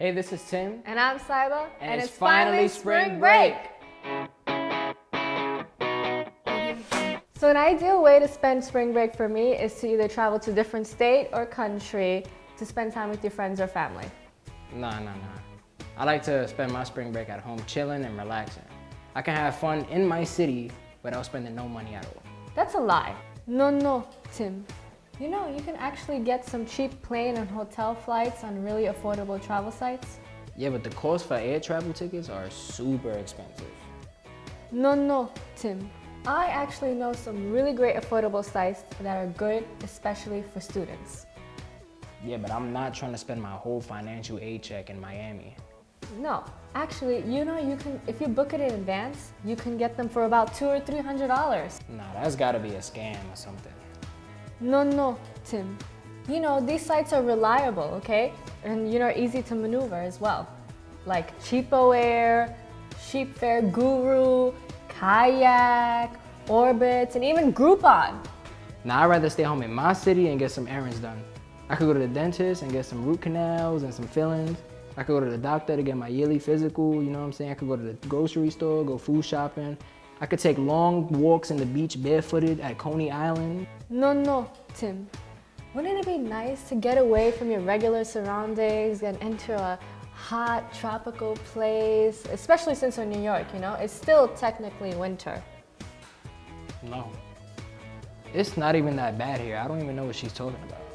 Hey, this is Tim. And I'm Saiba. And, it's, finally spring break. So an ideal way to spend spring break for me is to either travel to a different state or country to spend time with your friends or family. Nah, nah, nah. I like to spend my spring break at home chilling and relaxing. I can have fun in my city without spending no money at all. That's a lie. No, no, Tim. You know, you can actually get some cheap plane and hotel flights on really affordable travel sites. Yeah, but the cost for air travel tickets are super expensive. No, no, Tim. I actually know some really great affordable sites that are good, especially for students. Yeah, but I'm not trying to spend my whole financial aid check in Miami. No, actually, you know, you can if you book it in advance, you can get them for about two or three hundred dollars. Nah, that's gotta be a scam or something. No, no, Tim. You know, these sites are reliable, okay? And you know, easy to maneuver as well. Like CheapOair, Sheepfare Guru, Kayak, Orbitz, and even Groupon. Now, I'd rather stay home in my city and get some errands done. I could go to the dentist and get some root canals and some fillings. I could go to the doctor to get my yearly physical, you know what I'm saying? I could go to the grocery store, go food shopping. I could take long walks in the beach barefooted at Coney Island. No, no, Tim. Wouldn't it be nice to get away from your regular surroundings and enter a hot tropical place, especially since we're in New York, you know? It's still technically winter. No. It's not even that bad here. I don't even know what she's talking about.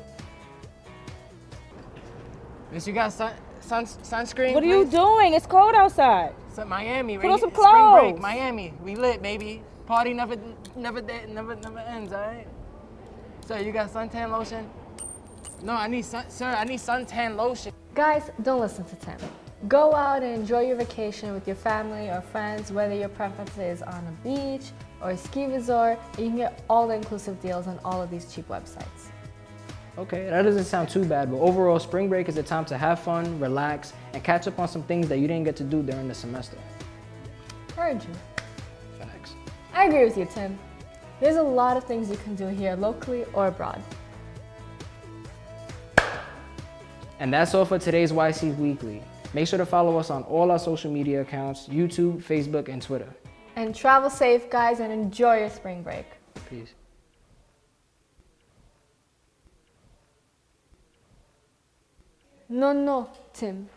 Miss, you got sun, sun, sunscreen? What are you doing? It's cold outside. It's at Miami, Put on some Spring break, clothes. Miami. We lit, baby. Party never, never, de- never, never ends, all right? Sir, you got suntan lotion? No, I need sun, sir, I need suntan lotion. Guys, don't listen to Tim. Go out and enjoy your vacation with your family or friends, whether your preference is on a beach or a ski resort. You can get all the inclusive deals on all of these cheap websites. Okay, that doesn't sound too bad, but overall, spring break is a time to have fun, relax, and catch up on some things that you didn't get to do during the semester. Heard you. Facts. I agree with you, Tim. There's a lot of things you can do here locally or abroad. And that's all for today's YC Weekly. Make sure to follow us on all our social media accounts, YouTube, Facebook, and Twitter. And travel safe, guys, and enjoy your spring break. Peace. No, no, Tim.